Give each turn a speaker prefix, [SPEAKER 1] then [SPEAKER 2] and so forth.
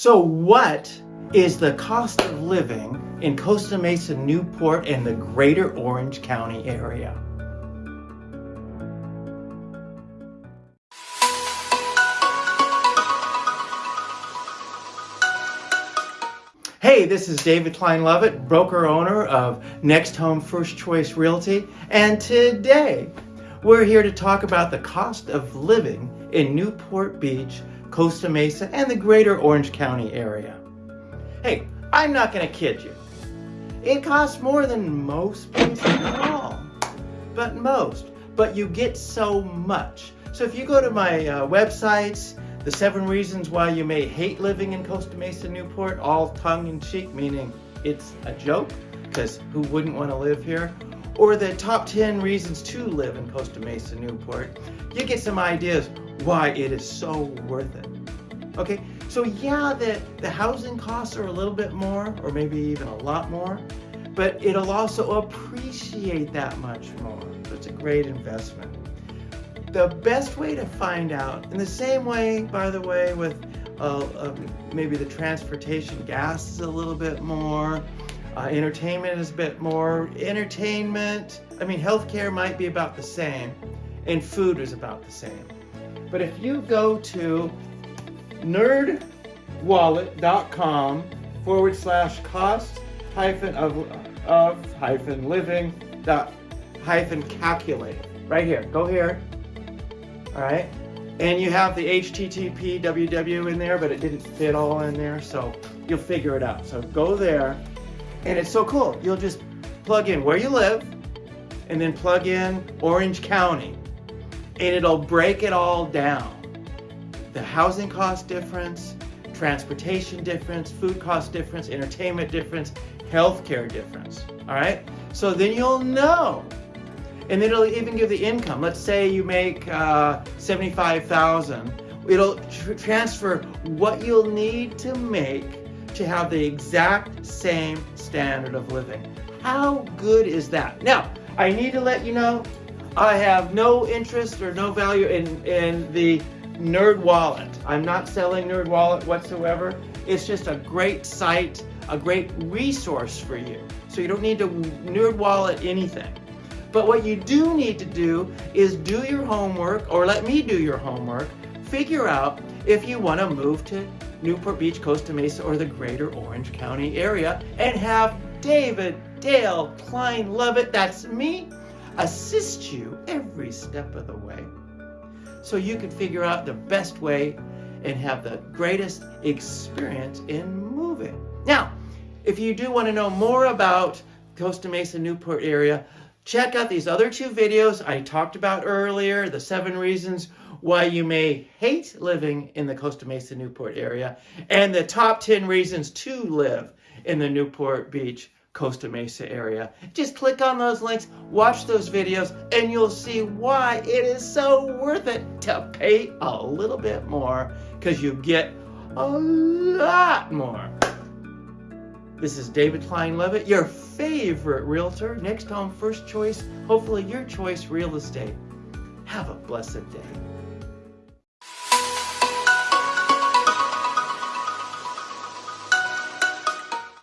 [SPEAKER 1] So what is the cost of living in Costa Mesa, Newport, and the greater Orange County area? Hey, this is David Klein Lovett, broker owner of Next Home First Choice Realty, and today we're here to talk about the cost of living in Newport Beach, Costa Mesa, and the greater Orange County area. Hey, I'm not to kid you. It costs more than most places, not all, but most. But you get so much. So if you go to my uh, websites, the seven reasons why you may hate living in Costa Mesa, Newport, all tongue-in-cheek, meaning it's a joke, because who wouldn't want to live here? Or the top 10 reasons to live in Costa Mesa, Newport, you get some ideas why it is so worth it. Okay, so yeah, the, the housing costs are a little bit more, or maybe even a lot more, but it'll also appreciate that much more. So it's a great investment. The best way to find out, in the same way, by the way, with uh, uh, maybe the transportation, gas is a little bit more, uh, entertainment is a bit more. Entertainment, I mean, healthcare might be about the same, and food is about the same. But if you go to nerdwallet.com forward slash cost hyphen of, of hyphen living dot hyphen calculate. Right here, go here. All right. And you have the HTTP www in there, but it didn't fit all in there, so you'll figure it out. So go there, and it's so cool. You'll just plug in where you live, and then plug in Orange County, and it'll break it all down the housing cost difference, transportation difference, food cost difference, entertainment difference, healthcare difference, all right? So then you'll know. And then it'll even give the income. Let's say you make uh, 75,000. It'll tr transfer what you'll need to make to have the exact same standard of living. How good is that? Now, I need to let you know, I have no interest or no value in, in the Nerd Wallet. I'm not selling Nerd Wallet whatsoever. It's just a great site, a great resource for you. So you don't need to Nerd Wallet anything. But what you do need to do is do your homework, or let me do your homework, figure out if you want to move to Newport Beach, Costa Mesa, or the greater Orange County area and have David, Dale, Klein, Lovett, that's me, assist you every step of the way so you can figure out the best way and have the greatest experience in moving. Now, if you do want to know more about Costa Mesa Newport area, check out these other two videos I talked about earlier, the seven reasons why you may hate living in the Costa Mesa Newport area, and the top 10 reasons to live in the Newport Beach Costa Mesa area. Just click on those links, watch those videos, and you'll see why it is so worth it to pay a little bit more because you get a lot more. This is David Klein Levitt, your favorite realtor, next home first choice, hopefully your choice real estate. Have a blessed day.